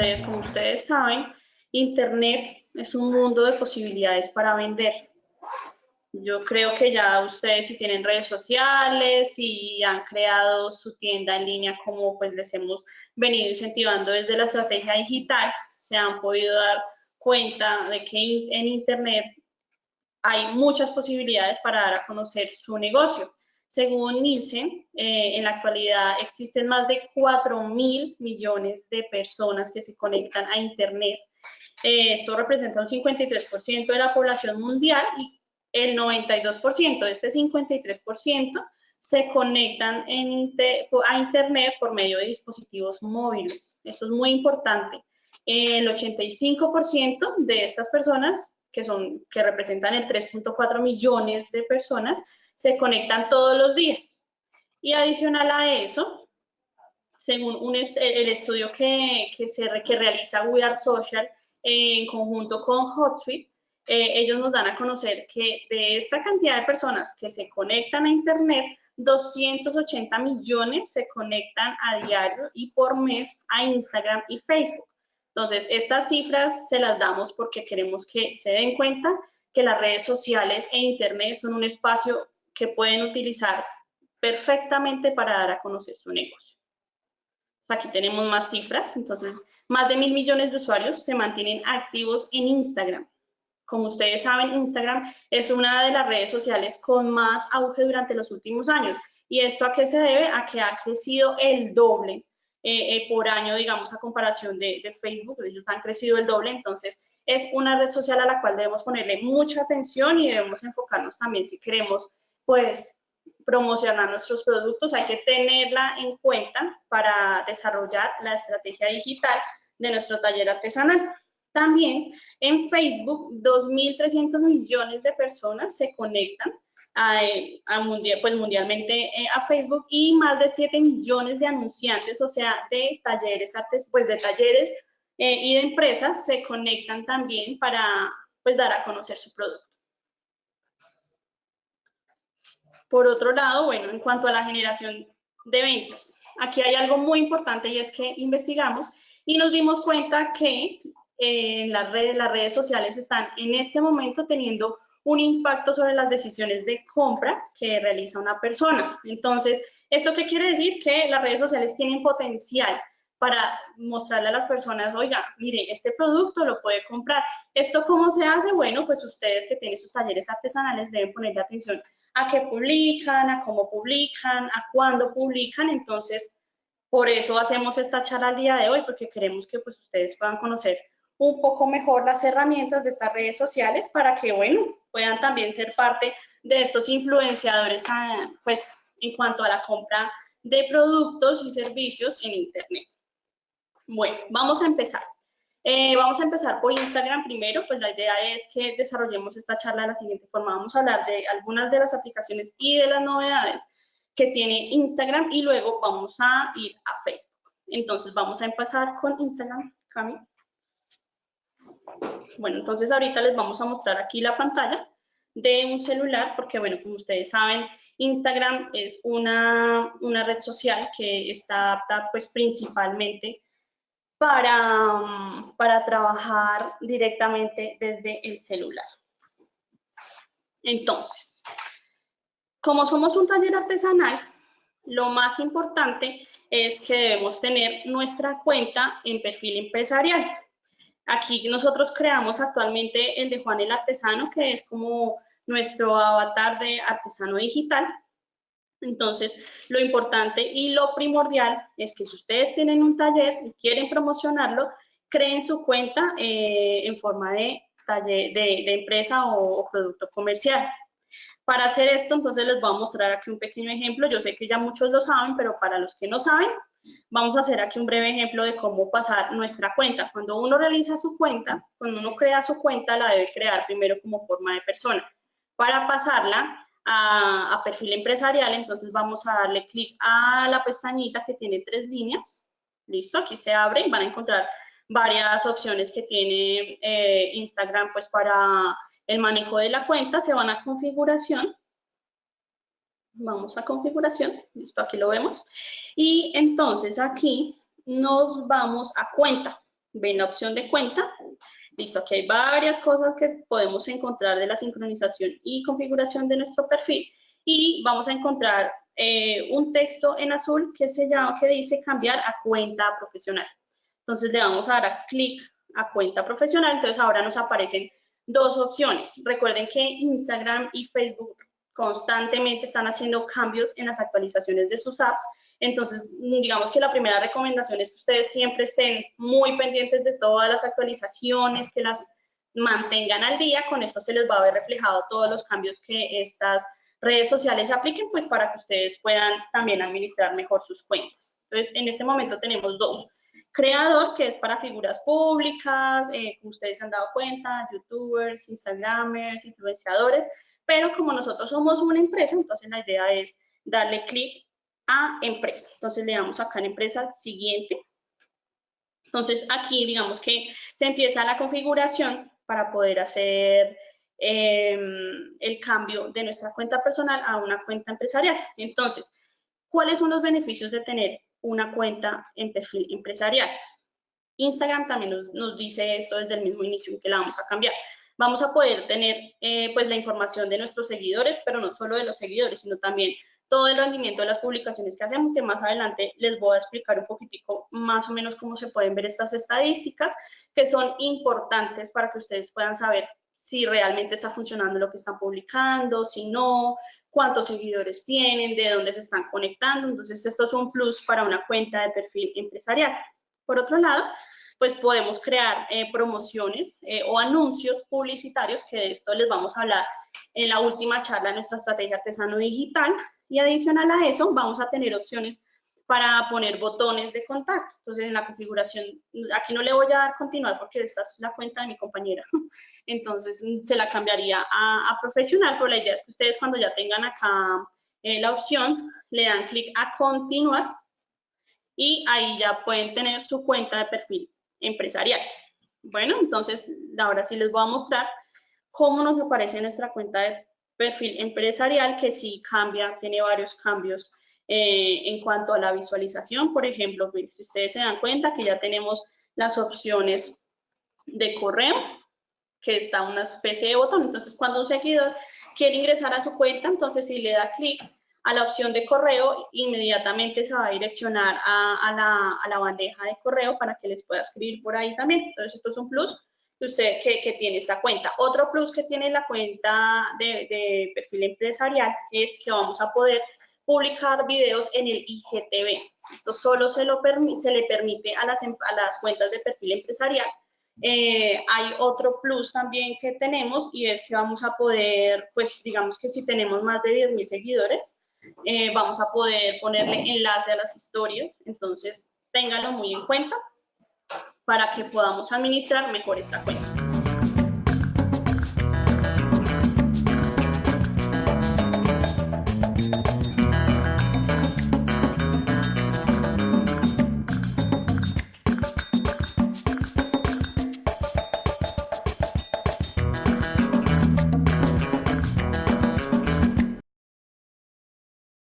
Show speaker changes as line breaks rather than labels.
ustedes, como ustedes saben, Internet es un mundo de posibilidades para vender. Yo creo que ya ustedes si tienen redes sociales y han creado su tienda en línea como pues les hemos venido incentivando desde la estrategia digital, se han podido dar cuenta de que en Internet hay muchas posibilidades para dar a conocer su negocio. Según Nielsen, eh, en la actualidad existen más de 4 mil millones de personas que se conectan a Internet. Eh, esto representa un 53% de la población mundial y el 92% de este 53% se conectan a Internet por medio de dispositivos móviles. Esto es muy importante. El 85% de estas personas, que, son, que representan el 3.4 millones de personas, se conectan todos los días. Y adicional a eso, según un, el estudio que, que, se, que realiza We Are Social en conjunto con HotSuite, eh, ellos nos dan a conocer que de esta cantidad de personas que se conectan a Internet, 280 millones se conectan a diario y por mes a Instagram y Facebook. Entonces, estas cifras se las damos porque queremos que se den cuenta que las redes sociales e Internet son un espacio que pueden utilizar perfectamente para dar a conocer su negocio. aquí tenemos más cifras, entonces más de mil millones de usuarios se mantienen activos en Instagram. Como ustedes saben, Instagram es una de las redes sociales con más auge durante los últimos años. ¿Y esto a qué se debe? A que ha crecido el doble eh, eh, por año, digamos, a comparación de, de, Facebook. Ellos han crecido el doble, entonces es una red social a la cual debemos ponerle mucha atención y debemos enfocarnos también si queremos, pues, promocionar nuestros productos. Hay que tenerla en cuenta para desarrollar la estrategia digital de nuestro taller artesanal. También en Facebook, 2.300 millones de personas se conectan a, pues mundialmente eh, a Facebook y más de 7 millones de anunciantes, o sea, de talleres, artes, pues de talleres eh, y de empresas se conectan también para pues dar a conocer su producto. Por otro lado, bueno, en cuanto a la generación de ventas, aquí hay algo muy importante y es que investigamos y nos dimos cuenta que en las redes, las redes sociales están en este momento teniendo un impacto sobre las decisiones de compra que realiza una persona. Entonces, ¿esto qué quiere decir? Que las redes sociales tienen potencial para mostrarle a las personas, oiga, mire, este producto lo puede comprar. ¿Esto cómo se hace? Bueno, pues ustedes que tienen sus talleres artesanales deben ponerle atención a qué publican, a cómo publican, a cuándo publican. Entonces, por eso hacemos esta charla al día de hoy, porque queremos que pues ustedes puedan conocer un poco mejor las herramientas de estas redes sociales para que, bueno, puedan también ser parte de estos influenciadores ah, pues, en cuanto a la compra de productos y servicios en Internet. Bueno, vamos a empezar. Eh, vamos a empezar por Instagram primero, pues la idea es que desarrollemos esta charla de la siguiente forma. Vamos a hablar de algunas de las aplicaciones y de las novedades que tiene Instagram y luego vamos a ir a Facebook. Entonces vamos a empezar con Instagram, Cami. Bueno, entonces ahorita les vamos a mostrar aquí la pantalla de un celular, porque bueno, como ustedes saben, Instagram es una, red social que está apta pues principalmente para, para trabajar directamente desde el celular. Entonces, como somos un taller artesanal, lo más importante es que debemos tener nuestra cuenta en perfil empresarial. Aquí nosotros creamos actualmente el de Juan el Artesano, que es como nuestro avatar de artesano digital. Entonces, lo importante y lo primordial es que si ustedes tienen un taller y quieren promocionarlo, creen su cuenta eh, en forma de, taller, de, empresa o, o, producto comercial. Para hacer esto, entonces les voy a mostrar aquí un pequeño ejemplo. Yo sé que ya muchos lo saben, pero para los que no saben, Vamos a hacer aquí un breve ejemplo de cómo pasar nuestra cuenta. Cuando uno realiza su cuenta, cuando uno crea su cuenta, la debe crear primero como forma de persona. Para pasarla a, perfil empresarial, entonces vamos a darle clic a la pestañita que tiene tres líneas. Listo, aquí se abre y van a encontrar varias opciones que tiene eh, Instagram pues para el manejo de la cuenta. Se van a configuración Vamos a configuración, listo, aquí lo vemos. Y entonces aquí nos vamos a cuenta. ven la opción de cuenta. Listo, aquí hay varias cosas que podemos encontrar de la sincronización y configuración de nuestro perfil y vamos a encontrar eh, un texto en azul que se llama, que dice cambiar a cuenta profesional. Entonces le vamos a dar clic a cuenta profesional, entonces ahora nos aparecen dos opciones. Recuerden que Instagram y Facebook constantemente están haciendo cambios en las actualizaciones de sus apps. Entonces, digamos que la primera recomendación es que ustedes siempre estén muy pendientes de todas las actualizaciones, que las mantengan al día. Con esto se les va a ver reflejado todos los cambios que estas redes sociales apliquen, pues para que ustedes puedan también administrar mejor sus cuentas. Entonces, en este momento tenemos dos. Creador, que es para figuras públicas, eh, como ustedes han dado cuenta, youtubers, instagramers, influenciadores, pero como nosotros somos una empresa, entonces la idea es darle clic a empresa. Entonces le damos acá en empresa siguiente. Entonces aquí digamos que se empieza la configuración para poder hacer em, el cambio de nuestra cuenta personal a una cuenta empresarial. Entonces, ¿cuáles son los beneficios de tener una cuenta en perfil empresarial? Instagram también nos, dice esto desde el mismo inicio que la vamos a cambiar vamos a poder tener eh, pues la información de nuestros seguidores, pero no solo de los seguidores, sino también todo el rendimiento de las publicaciones que hacemos, que más adelante les voy a explicar un poquitico más o menos cómo se pueden ver estas estadísticas, que son importantes para que ustedes puedan saber si realmente está funcionando lo que están publicando, si no, cuántos seguidores tienen, de dónde se están conectando. Entonces, esto es un plus para una cuenta de perfil empresarial. Por otro lado, pues podemos crear eh, promociones eh, o anuncios publicitarios, que de esto les vamos a hablar en la última charla de nuestra estrategia artesano digital. Y adicional a eso, vamos a tener opciones para poner botones de contacto. Entonces, en la configuración, aquí no le voy a dar continuar porque esta es la cuenta de mi compañera. Entonces, se la cambiaría a, profesional, pero la idea es que ustedes cuando ya tengan acá eh, la opción, le dan clic a continuar y ahí ya pueden tener su cuenta de perfil empresarial. Bueno, entonces ahora sí les voy a mostrar cómo nos aparece nuestra cuenta de perfil empresarial, que sí cambia, tiene varios cambios eh, en cuanto a la visualización. Por ejemplo, si ustedes se dan cuenta que ya tenemos las opciones de correo, que está una especie de botón. Entonces, cuando un seguidor quiere ingresar a su cuenta, entonces si le da clic a la opción de correo, inmediatamente se va a direccionar a, la, bandeja de correo para que les pueda escribir por ahí también. Entonces, esto es un plus usted que, tiene esta cuenta. Otro plus que tiene la cuenta de, perfil empresarial es que vamos a poder publicar videos en el IGTV. Esto solo se, le permite a las, a las cuentas de perfil empresarial. Eh, hay otro plus también que tenemos y es que vamos a poder, pues digamos que si tenemos más de 10.000 seguidores, eh, vamos a poder ponerle enlace a las historias, entonces ténganlo muy en cuenta para que podamos administrar mejor esta cuenta.